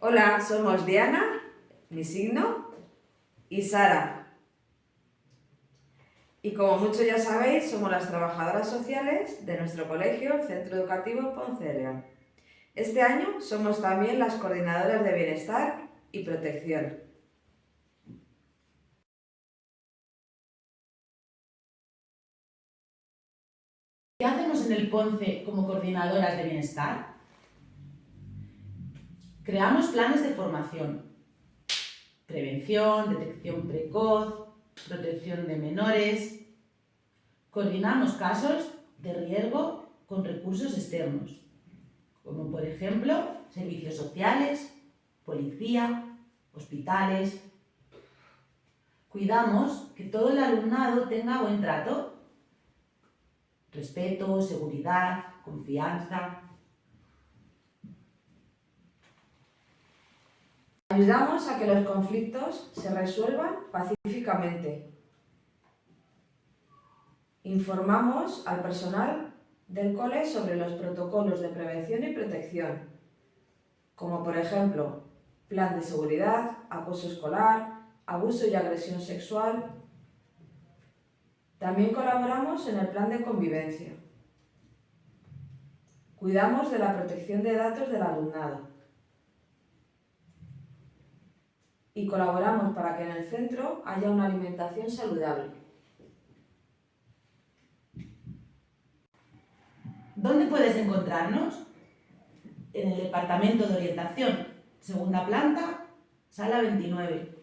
Hola, somos Diana, mi signo, y Sara. Y como muchos ya sabéis, somos las trabajadoras sociales de nuestro colegio, Centro Educativo Poncelia. Este año somos también las coordinadoras de bienestar y protección. ¿Qué hacemos en el PONCE como coordinadoras de bienestar? Creamos planes de formación, prevención, detección precoz, protección de menores. Coordinamos casos de riesgo con recursos externos, como por ejemplo servicios sociales, policía, hospitales. Cuidamos que todo el alumnado tenga buen trato, respeto, seguridad, confianza, Ayudamos a que los conflictos se resuelvan pacíficamente. Informamos al personal del cole sobre los protocolos de prevención y protección, como por ejemplo plan de seguridad, acoso escolar, abuso y agresión sexual. También colaboramos en el plan de convivencia. Cuidamos de la protección de datos del alumnado y colaboramos para que en el centro haya una alimentación saludable. ¿Dónde puedes encontrarnos? En el Departamento de Orientación, segunda planta, sala 29.